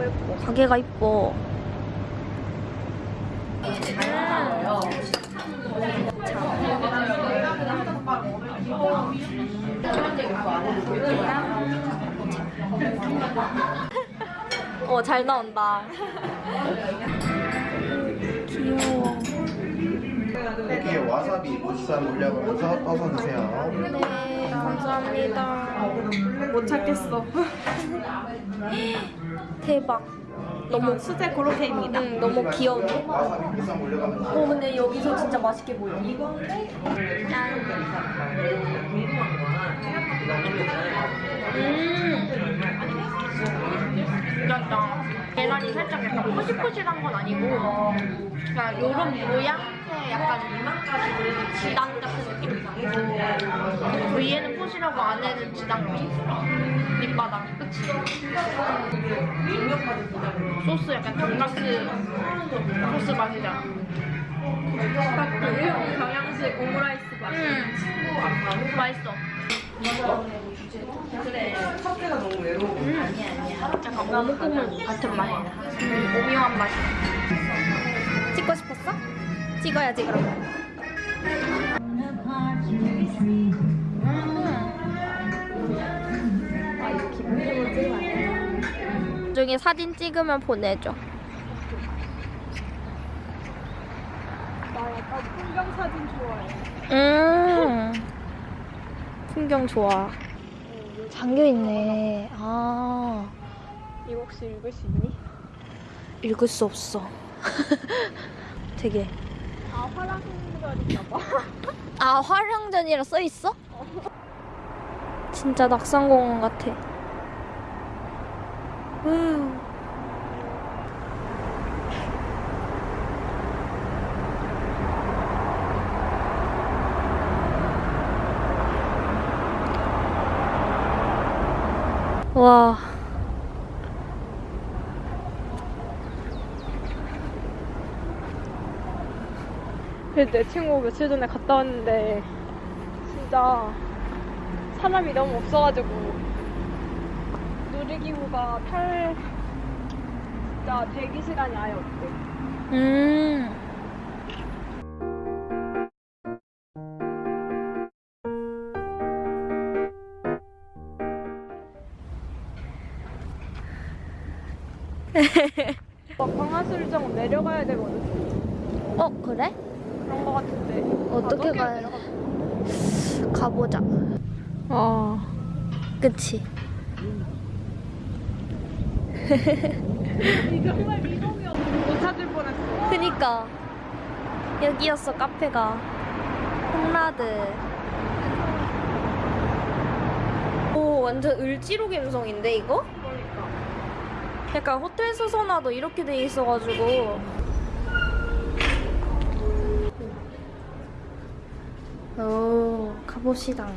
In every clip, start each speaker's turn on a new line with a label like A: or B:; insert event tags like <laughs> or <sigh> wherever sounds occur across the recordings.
A: 예뻐 예뻐 가게가 이뻐 어, 잘 나온다. 귀여워.
B: 여기에 와사비 무쌈 올려가면서 떠서 드세요.
A: 네, 감사합니다.
C: 못 찾겠어. <laughs>
A: 대박. 너무,
C: 수제 고로케입니다.
A: 응, 너무?
B: 와사비 무쌈 올려가면서
A: 어, 근데 여기서 진짜 맛있게 보여. 음. 괜찮다. 계란이 살짝 약간 포실포실한 건 아니고, 그냥 요런 모양의 약간 지단 같은 느낌? 위에는 포실하고 안에는 지단 느낌? 밑바닥, 그치? 소스 약간 돈가스 소스 맛이잖아.
C: 일본 경양식 오므라이스 맛.
A: 음, 맛있어. 약간 어묵국물 같은 맛. 음, 오묘한 맛. 찍고 싶었어? 찍어야지 그럼. 중에 사진 찍으면 보내줘.
C: 나 약간 풍경 사진 좋아해.
A: 음. 풍경 좋아. 잠겨 있네. 아.
C: 이거 혹시 읽을 수 있니?
A: 읽을 수 없어. <laughs> 되게.
C: 아 화랑별인가 봐.
A: 아, 화랑전이라 써 있어? 진짜 낙산공원 같아. 우. 와.
C: 그래도 내 친구 며칠 전에 갔다 왔는데 진짜 사람이 너무 없어가지고 놀이기구가 탈 진짜 대기 시간이 아예 없대.
A: 음.
C: 막 광화술정 내려가야 되거든.
A: 어, 그래?
C: 그런 거 같은데.
A: 어떻게
C: 아,
A: 가야
C: 내려가-
A: 가보자.
C: 아.
A: 그치?
C: 정말 미동이었어. 못 찾을 뻔했어.
A: 그니까. 여기였어, 카페가. 홈라드. 오, 완전 을지로 감성인데, 이거?
C: 그러니까.
A: 약간 호텔 수선화도 이렇게 돼 있어가지고. 오, 가봅시다.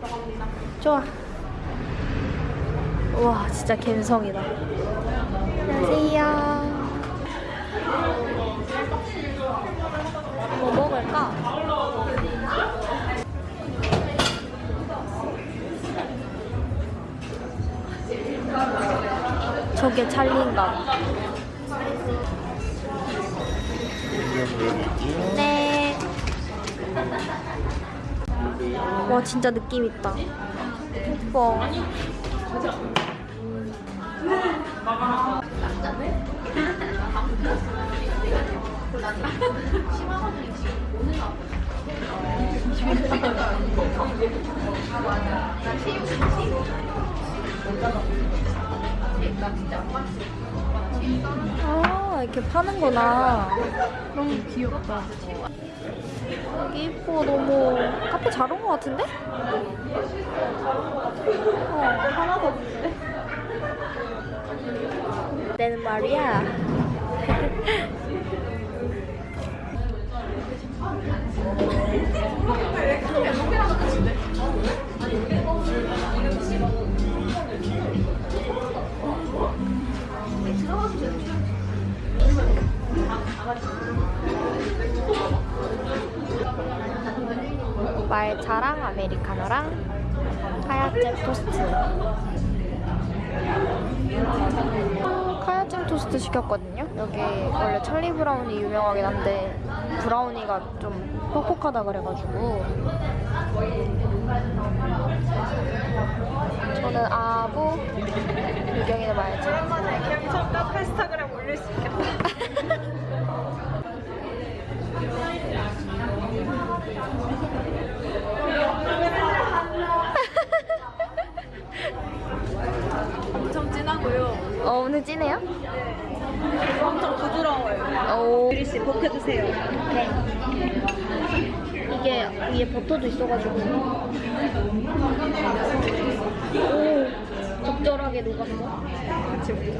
C: 들어갑니다.
A: 좋아. 와, 진짜 감성이다. 안녕하세요. 뭐 먹을까? 저게 봐. 네. 와 진짜 느낌 있다. 예뻐. 아 이렇게 파는구나.
C: 너무 귀엽다.
A: 여기 이뻐 너무 카페 잘 온 것 같은데?
C: 어, 하나 더 주는데?
A: 내는 말이야. 말차랑 아메리카노랑 하얗게 토스트. 카야잼 토스트 시켰거든요. 여기 원래 찰리 브라운이 유명하긴 한데 브라우니가 좀 퍽퍽하다 그래가지고 저는 아부 유경이는 말지.
C: 그냥 처음 카페 스타그램 올릴 수 있겠다. 엄청 진하고요.
A: 어 오늘 찐해요?
C: 엄청 부드러워요.
A: 오
C: 유리 씨 볶아주세요.
A: 네. 이게 위에 버터도 있어가지고 오 적절하게 녹았어.
C: 같이 먹자.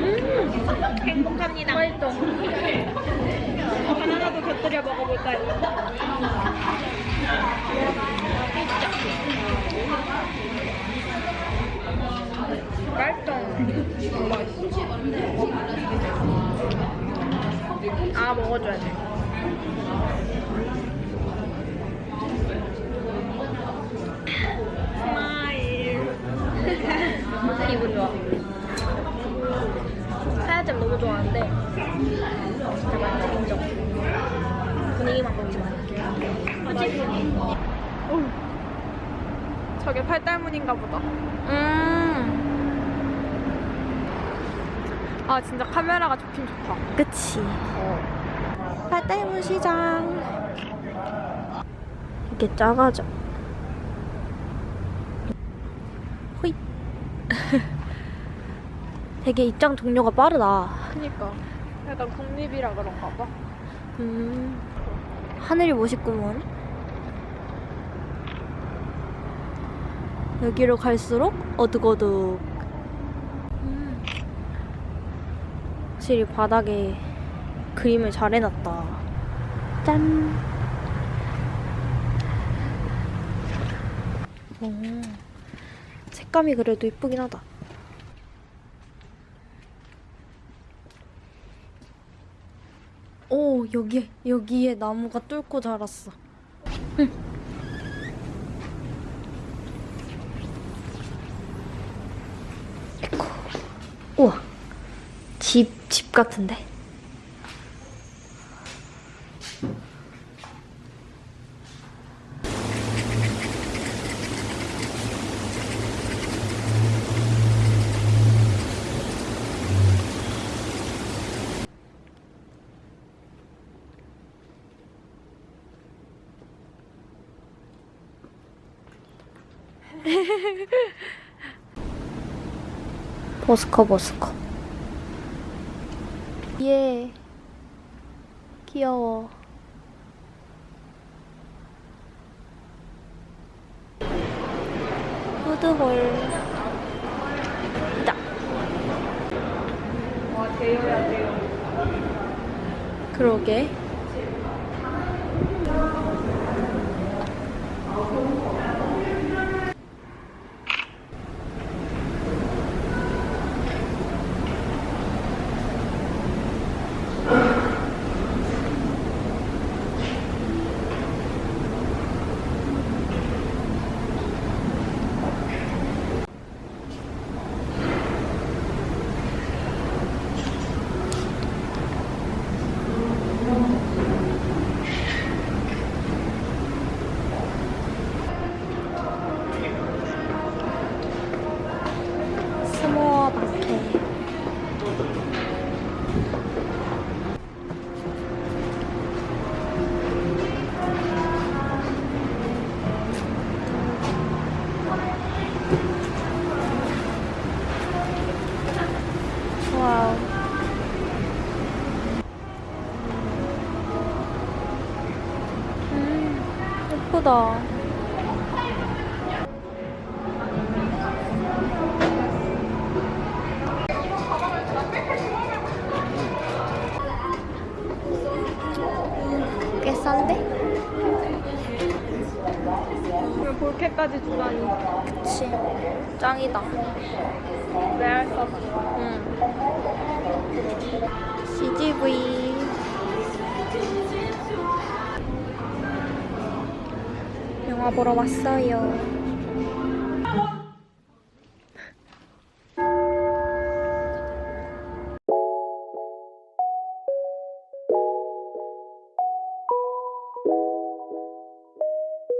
C: 음, 행복합니다.
A: 맛있어.
C: 곁들여 먹어볼까요?
A: 아 먹어줘야 돼.
C: 스마일. <laughs>
A: 기분 좋아. 하야잼 너무 좋아하는데 진짜 맛있어 인정. 분위기만 보지 마. 맛있어.
C: 저게 팔달문인가 보다.
A: 음,
C: 아 진짜 카메라가 좋긴 좋다.
A: 그치. 팔달문 시장. 이게 작아져. 호잇. <laughs> 되게 입장 종료가 빠르다.
C: 그니까 약간 국립이라 그런가 봐.
A: 음, 하늘이 멋있구먼. 여기로 갈수록 어둑어둑. 음. 확실히 바닥에 그림을 잘 해놨다. 짠. 오, 색감이 그래도 이쁘긴 하다. 오 여기 여기에 나무가 뚫고 자랐어. 응. 에코. 우와 집 집 같은데. <laughs> 버스커 버스커. 예. 귀여워. 푸드홀.
C: 대여.
A: 그러게. 예쁘다. 꽤 싼데?
C: 볼케까지 주다니.
A: 그치. 짱이다.
C: 없어.
A: 응. CGV. 보러 왔어요.